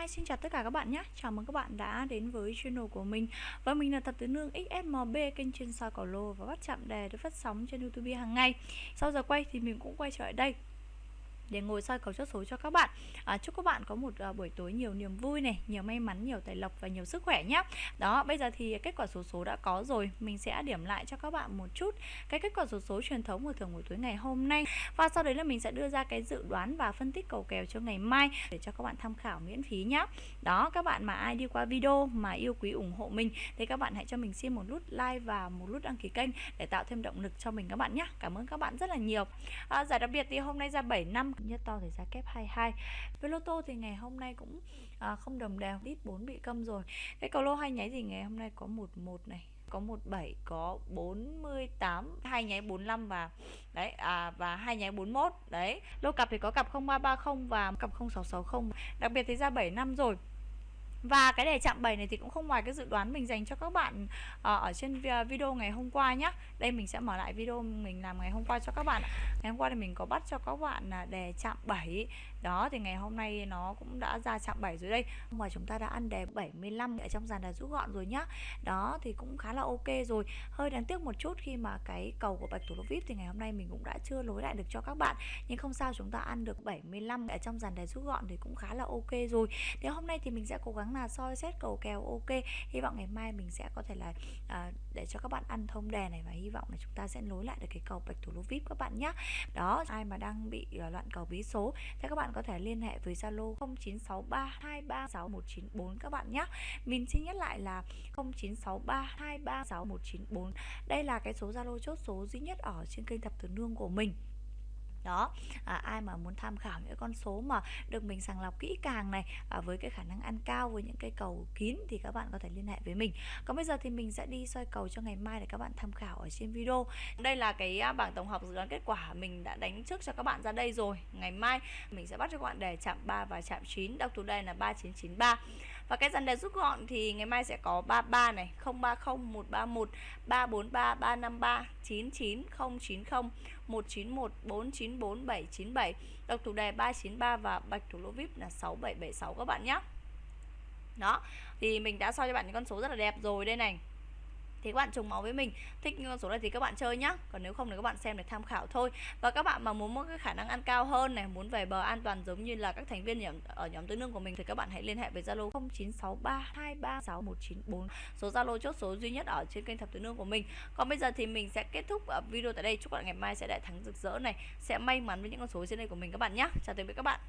Hi, xin chào tất cả các bạn nhé. Chào mừng các bạn đã đến với channel của mình. Và mình là thật Tứ Nương XSMB Kênh chuyên soi cầu lô và bắt chạm đề được phát sóng trên Youtube hàng ngày. Sau giờ quay thì mình cũng quay trở lại đây để ngồi soi cầu chốt số cho các bạn. À, chúc các bạn có một uh, buổi tối nhiều niềm vui này nhiều may mắn nhiều tài lộc và nhiều sức khỏe nhé đó bây giờ thì kết quả số số đã có rồi. Mình sẽ điểm lại cho các bạn một chút cái kết quả số số truyền thống của thường buổi tối ngày hôm nay. Và sau đấy là mình sẽ đưa ra cái dự đoán và phân tích cầu kèo cho ngày mai để cho các bạn tham khảo miễn phí nhé đó các bạn mà ai đi qua video mà yêu quý ủng hộ mình thì các bạn hãy cho mình xin một nút like và một nút đăng ký kênh để tạo thêm động lực cho mình các bạn nhé cảm ơn các bạn rất là nhiều. À, giải đặc biệt thì hôm nay ra 7 năm nhất to thì giá kép 22 với lô tô thì ngày hôm nay cũng à, không đồng đều đít 4 bị câm rồi. Cái cầu lô hai nháy gì ngày hôm nay có 11 này có 17 có 48 hai nháy 45 và đấy à và hai nháy 41 đấy. Lô cặp thì có cặp 0330 và cặp 0660 đặc biệt thì ra 7 năm rồi và cái đề chạm 7 này thì cũng không ngoài cái dự đoán mình dành cho các bạn ờ, ở trên video ngày hôm qua nhé Đây mình sẽ mở lại video mình làm ngày hôm qua cho các bạn Ngày hôm qua thì mình có bắt cho các bạn là đề chạm 7 Đó, thì ngày hôm nay nó cũng đã ra chạm 7 rồi đây. Mà chúng ta đã ăn đề 75 ở trong dàn đề rút gọn rồi nhá. Đó, thì cũng khá là ok rồi. Hơi đáng tiếc một chút khi mà cái cầu của bạch thủ lô vip thì ngày hôm nay mình cũng đã chưa lối lại được cho các bạn. Nhưng không sao, chúng ta ăn được 75 ở trong dàn đề rút gọn thì cũng khá là ok rồi. Thì hôm nay thì mình sẽ cố gắng gắng là soi xét cầu kèo ok. Hy vọng ngày mai mình sẽ có thể là à, để cho các bạn ăn thông đề này và hy vọng là chúng ta sẽ nối lại được cái cầu bạch thủ lô vip các bạn nhé đó ai mà đang bị uh, loạn cầu bí số thì các bạn có thể liên hệ với zalo 0963236194 các bạn nhé mình xin nhắc lại là 0963236194 đây là cái số zalo chốt số duy nhất ở trên kênh thập tử nương của mình đó à, ai mà muốn tham khảo những con số mà được mình sàng lọc kỹ càng này à, với cái khả năng ăn cao với những cây cầu kín thì các bạn có thể liên hệ với mình. Còn bây giờ thì mình sẽ đi soi cầu cho ngày mai để các bạn tham khảo ở trên video. Đây là cái à, bảng tổng hợp dự đoán kết quả mình đã đánh trước cho các bạn ra đây rồi. Ngày mai mình sẽ bắt cho các bạn đề chạm 3 và chạm 9 đọc thủ đây là 3993 và cái dàn đề rút gọn thì ngày mai sẽ có 33 này 030 131 343 353 99 090 191 494 797 Độc thủ đề 393 và bạch thủ lô VIP là 6776 các bạn nhé Đó, Thì mình đã soi cho bạn những con số rất là đẹp rồi đây này thì các bạn trùng máu với mình. Thích con số này thì các bạn chơi nhá. Còn nếu không thì các bạn xem để tham khảo thôi. Và các bạn mà muốn có cái khả năng ăn cao hơn này muốn về bờ an toàn giống như là các thành viên nhóm, ở nhóm tứ nương của mình thì các bạn hãy liên hệ với zalo 0963236194 số zalo chốt số duy nhất ở trên kênh thập tứ nương của mình. Còn bây giờ thì mình sẽ kết thúc video tại đây. Chúc bạn ngày mai sẽ đại thắng rực rỡ này. Sẽ may mắn với những con số trên đây của mình các bạn nhé chào tạm biệt các bạn.